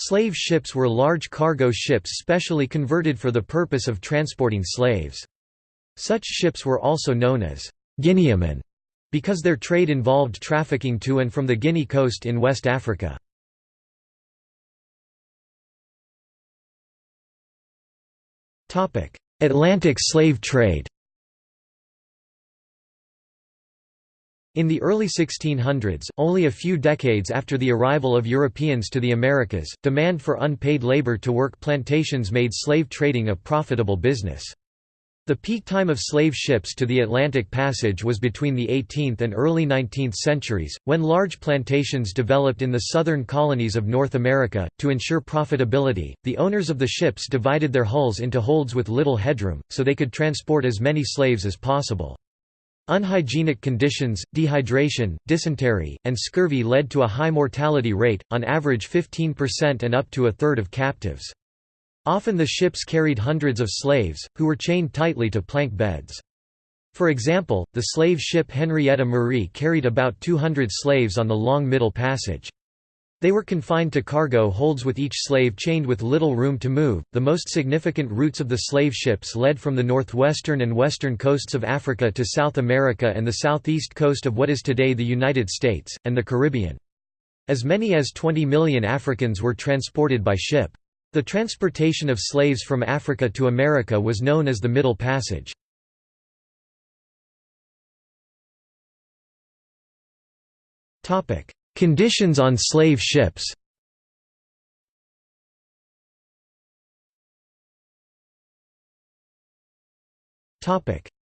Slave ships were large cargo ships specially converted for the purpose of transporting slaves. Such ships were also known as Guineamen because their trade involved trafficking to and from the Guinea coast in West Africa. Atlantic slave trade In the early 1600s, only a few decades after the arrival of Europeans to the Americas, demand for unpaid labor to work plantations made slave trading a profitable business. The peak time of slave ships to the Atlantic Passage was between the 18th and early 19th centuries, when large plantations developed in the southern colonies of North America. To ensure profitability, the owners of the ships divided their hulls into holds with little headroom, so they could transport as many slaves as possible. Unhygienic conditions, dehydration, dysentery, and scurvy led to a high mortality rate, on average 15% and up to a third of captives. Often the ships carried hundreds of slaves, who were chained tightly to plank beds. For example, the slave ship Henrietta Marie carried about 200 slaves on the long Middle Passage. They were confined to cargo holds with each slave chained with little room to move. The most significant routes of the slave ships led from the northwestern and western coasts of Africa to South America and the southeast coast of what is today the United States, and the Caribbean. As many as 20 million Africans were transported by ship. The transportation of slaves from Africa to America was known as the Middle Passage. Conditions on slave ships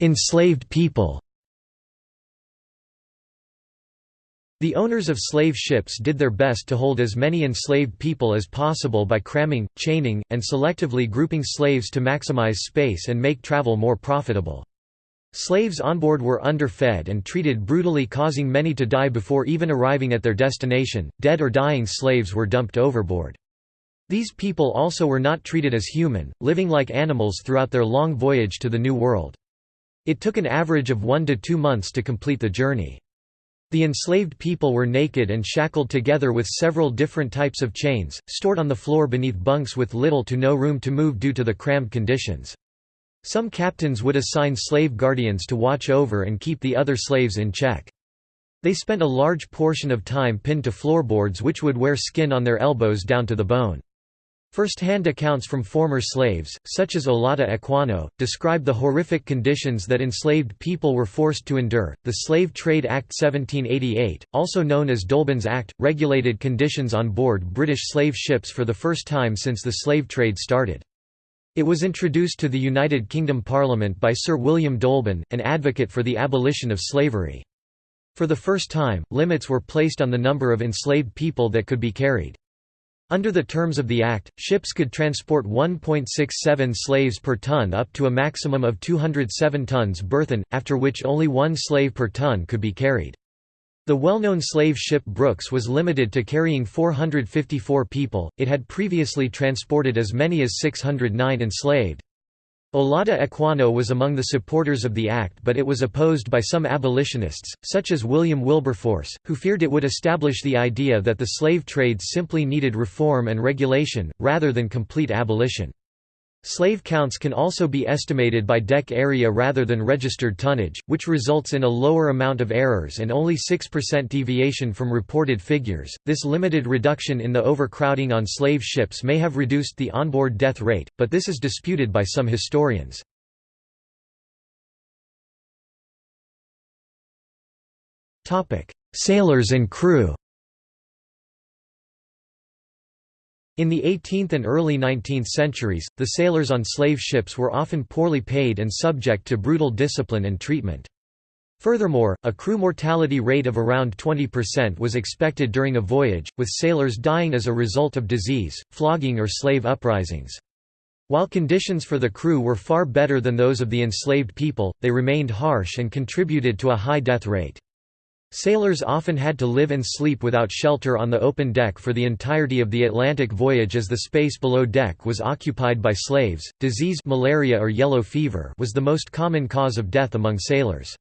Enslaved people The owners of slave ships did their best to hold as many enslaved people as possible by cramming, chaining, and selectively grouping slaves to maximize space and make travel more profitable. Slaves on board were underfed and treated brutally causing many to die before even arriving at their destination, dead or dying slaves were dumped overboard. These people also were not treated as human, living like animals throughout their long voyage to the New World. It took an average of one to two months to complete the journey. The enslaved people were naked and shackled together with several different types of chains, stored on the floor beneath bunks with little to no room to move due to the cramped conditions. Some captains would assign slave guardians to watch over and keep the other slaves in check. They spent a large portion of time pinned to floorboards which would wear skin on their elbows down to the bone. First-hand accounts from former slaves, such as Olaudah Equiano, describe the horrific conditions that enslaved people were forced to endure. The Slave Trade Act 1788, also known as Dolben's Act, regulated conditions on board British slave ships for the first time since the slave trade started. It was introduced to the United Kingdom Parliament by Sir William Dolben, an advocate for the abolition of slavery. For the first time, limits were placed on the number of enslaved people that could be carried. Under the terms of the Act, ships could transport 1.67 slaves per ton up to a maximum of 207 tons burthen, after which only one slave per ton could be carried. The well-known slave ship Brooks was limited to carrying 454 people, it had previously transported as many as 609 enslaved. Olaudah Equiano was among the supporters of the act but it was opposed by some abolitionists, such as William Wilberforce, who feared it would establish the idea that the slave trade simply needed reform and regulation, rather than complete abolition. Slave counts can also be estimated by deck area rather than registered tonnage, which results in a lower amount of errors and only 6% deviation from reported figures. This limited reduction in the overcrowding on slave ships may have reduced the onboard death rate, but this is disputed by some historians. Sailors and crew In the 18th and early 19th centuries, the sailors on slave ships were often poorly paid and subject to brutal discipline and treatment. Furthermore, a crew mortality rate of around 20% was expected during a voyage, with sailors dying as a result of disease, flogging or slave uprisings. While conditions for the crew were far better than those of the enslaved people, they remained harsh and contributed to a high death rate. Sailors often had to live and sleep without shelter on the open deck for the entirety of the Atlantic voyage as the space below deck was occupied by slaves. Disease malaria or yellow fever was the most common cause of death among sailors.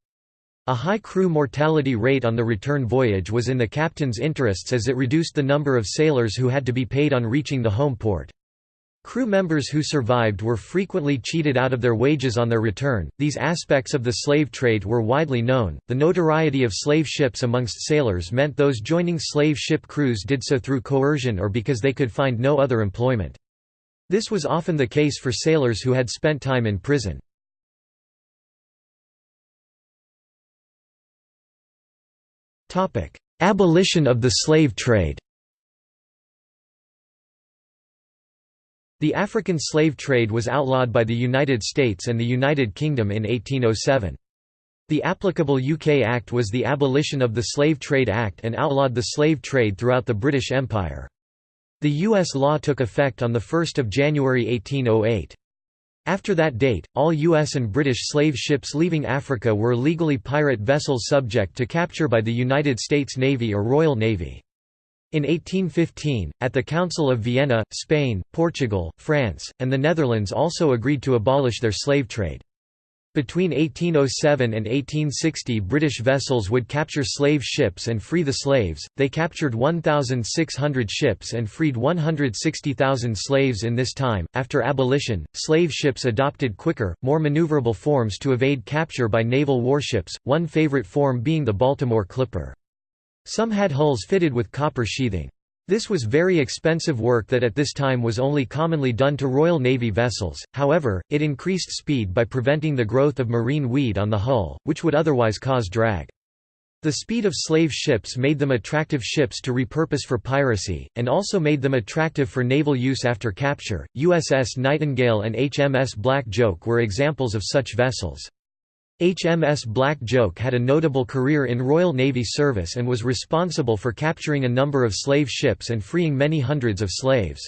A high crew mortality rate on the return voyage was in the captain's interests as it reduced the number of sailors who had to be paid on reaching the home port. Crew members who survived were frequently cheated out of their wages on their return. These aspects of the slave trade were widely known. The notoriety of slave ships amongst sailors meant those joining slave ship crews did so through coercion or because they could find no other employment. This was often the case for sailors who had spent time in prison. Abolition of the slave trade The African slave trade was outlawed by the United States and the United Kingdom in 1807. The applicable UK Act was the Abolition of the Slave Trade Act and outlawed the slave trade throughout the British Empire. The U.S. law took effect on 1 January 1808. After that date, all U.S. and British slave ships leaving Africa were legally pirate vessels subject to capture by the United States Navy or Royal Navy. In 1815, at the Council of Vienna, Spain, Portugal, France, and the Netherlands also agreed to abolish their slave trade. Between 1807 and 1860 British vessels would capture slave ships and free the slaves, they captured 1,600 ships and freed 160,000 slaves in this time. After abolition, slave ships adopted quicker, more maneuverable forms to evade capture by naval warships, one favorite form being the Baltimore Clipper. Some had hulls fitted with copper sheathing. This was very expensive work that at this time was only commonly done to Royal Navy vessels, however, it increased speed by preventing the growth of marine weed on the hull, which would otherwise cause drag. The speed of slave ships made them attractive ships to repurpose for piracy, and also made them attractive for naval use after capture. USS Nightingale and HMS Black Joke were examples of such vessels. HMS Black Joke had a notable career in Royal Navy service and was responsible for capturing a number of slave ships and freeing many hundreds of slaves.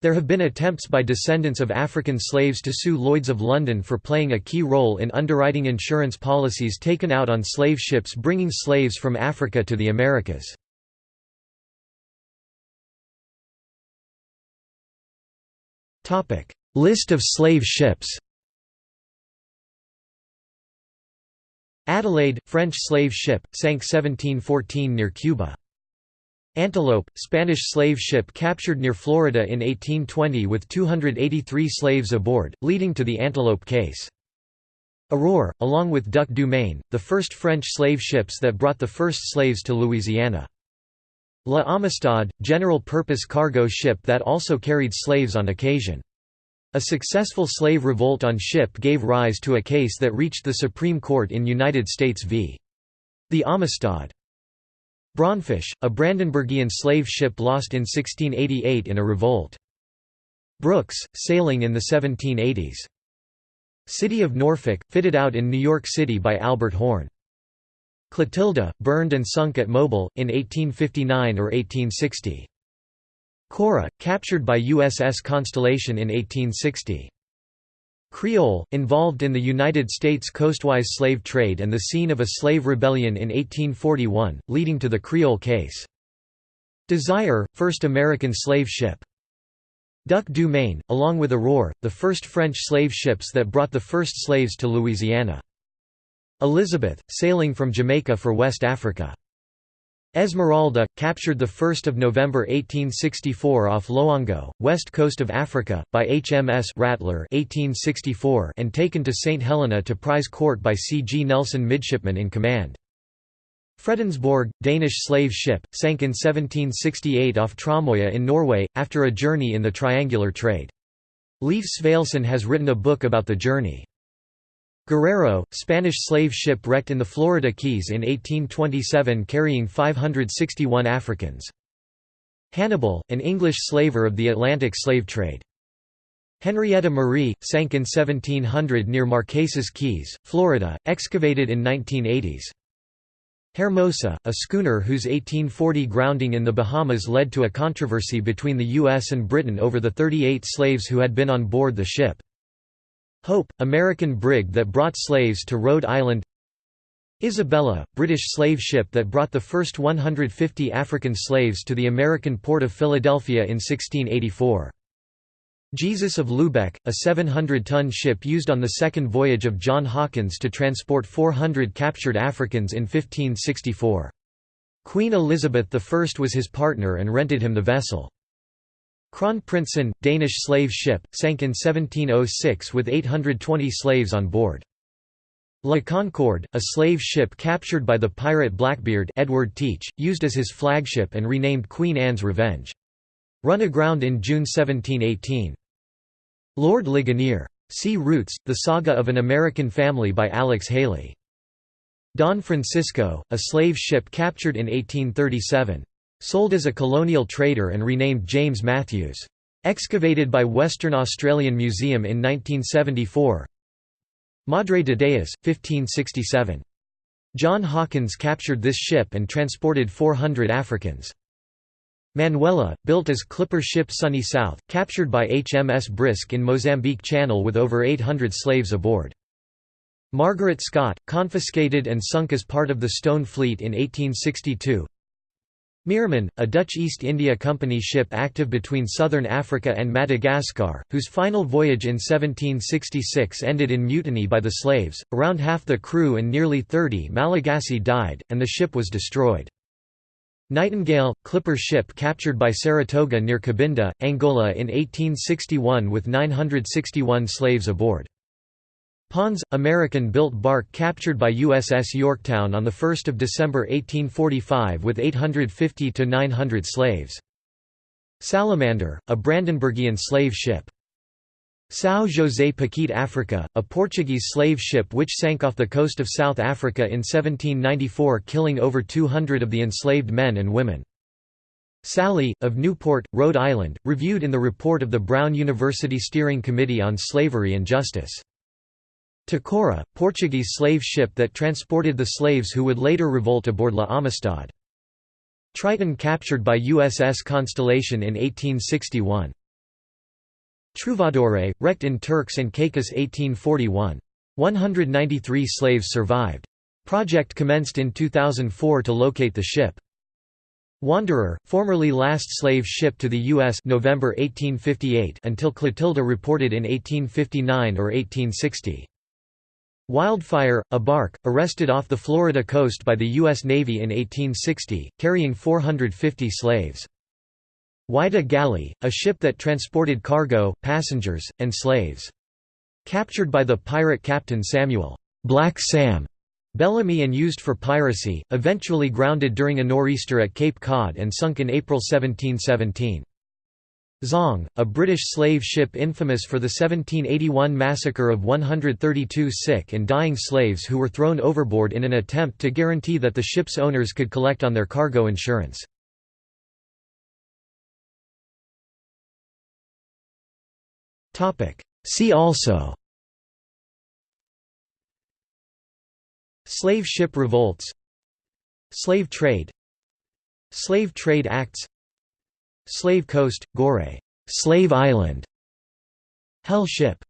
There have been attempts by descendants of African slaves to sue Lloyds of London for playing a key role in underwriting insurance policies taken out on slave ships bringing slaves from Africa to the Americas. List of slave ships Adelaide, French slave ship, sank 1714 near Cuba. Antelope, Spanish slave ship captured near Florida in 1820 with 283 slaves aboard, leading to the Antelope case. Aurore, along with Duc du Maine, the first French slave ships that brought the first slaves to Louisiana. La Amistad, general-purpose cargo ship that also carried slaves on occasion. A successful slave revolt on ship gave rise to a case that reached the Supreme Court in United States v. The Amistad. Braunfisch, a Brandenburgian slave ship lost in 1688 in a revolt. Brooks, sailing in the 1780s. City of Norfolk, fitted out in New York City by Albert Horn. Clotilda, burned and sunk at Mobile, in 1859 or 1860. Cora, captured by USS Constellation in 1860. Creole, involved in the United States coastwise slave trade and the scene of a slave rebellion in 1841, leading to the Creole case. Desire, first American slave ship. Duc du Maine, along with Aurore, the first French slave ships that brought the first slaves to Louisiana. Elizabeth, sailing from Jamaica for West Africa. Esmeralda, captured 1 November 1864 off Loango, west coast of Africa, by HMS Rattler 1864 and taken to St. Helena to prize court by C. G. Nelson midshipman in command. Fredensborg, Danish slave ship, sank in 1768 off Tromøya in Norway, after a journey in the triangular trade. Leif Svalesen has written a book about the journey. Guerrero, Spanish slave ship wrecked in the Florida Keys in 1827 carrying 561 Africans. Hannibal, an English slaver of the Atlantic slave trade. Henrietta Marie, sank in 1700 near Marquesas Keys, Florida, excavated in 1980s. Hermosa, a schooner whose 1840 grounding in the Bahamas led to a controversy between the U.S. and Britain over the 38 slaves who had been on board the ship. Hope, American brig that brought slaves to Rhode Island Isabella, British slave ship that brought the first 150 African slaves to the American port of Philadelphia in 1684. Jesus of Lubeck, a 700-ton ship used on the second voyage of John Hawkins to transport 400 captured Africans in 1564. Queen Elizabeth I was his partner and rented him the vessel. Kronprinsen, Danish slave ship, sank in 1706 with 820 slaves on board. La Concorde, a slave ship captured by the pirate Blackbeard Edward Teach, used as his flagship and renamed Queen Anne's Revenge. Run aground in June 1718. Lord Ligonier. See Roots, The Saga of an American Family by Alex Haley. Don Francisco, a slave ship captured in 1837. Sold as a colonial trader and renamed James Matthews. Excavated by Western Australian Museum in 1974. Madre de Deus, 1567. John Hawkins captured this ship and transported 400 Africans. Manuela, built as clipper ship Sunny South, captured by HMS Brisk in Mozambique Channel with over 800 slaves aboard. Margaret Scott, confiscated and sunk as part of the Stone Fleet in 1862. Meerman, a Dutch East India Company ship active between southern Africa and Madagascar, whose final voyage in 1766 ended in mutiny by the slaves, around half the crew and nearly 30 Malagasy died, and the ship was destroyed. Nightingale, clipper ship captured by Saratoga near Cabinda, Angola in 1861 with 961 slaves aboard. Pons, American-built bark captured by USS Yorktown on 1 December 1845 with 850 to 900 slaves. Salamander, a Brandenburgian slave ship. São José Paquete Africa, a Portuguese slave ship which sank off the coast of South Africa in 1794 killing over 200 of the enslaved men and women. Sally, of Newport, Rhode Island, reviewed in the report of the Brown University Steering Committee on Slavery and Justice. Tecora, Portuguese slave ship that transported the slaves who would later revolt aboard La Amistad. Triton captured by USS Constellation in 1861. Trouvadore, wrecked in Turks and Caicos 1841. 193 slaves survived. Project commenced in 2004 to locate the ship. Wanderer, formerly last slave ship to the U.S. November 1858 until Clotilda reported in 1859 or 1860. Wildfire, a bark, arrested off the Florida coast by the U.S. Navy in 1860, carrying 450 slaves. Whydah Galley, a ship that transported cargo, passengers, and slaves. Captured by the pirate captain Samuel Black Sam Bellamy and used for piracy, eventually grounded during a nor'easter at Cape Cod and sunk in April 1717. Zong, a British slave ship infamous for the 1781 massacre of 132 sick and dying slaves who were thrown overboard in an attempt to guarantee that the ship's owners could collect on their cargo insurance. See also Slave ship revolts Slave trade Slave Trade Acts Slave Coast, Gorée, Slave Island. Hell ship